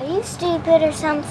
Are you stupid or something?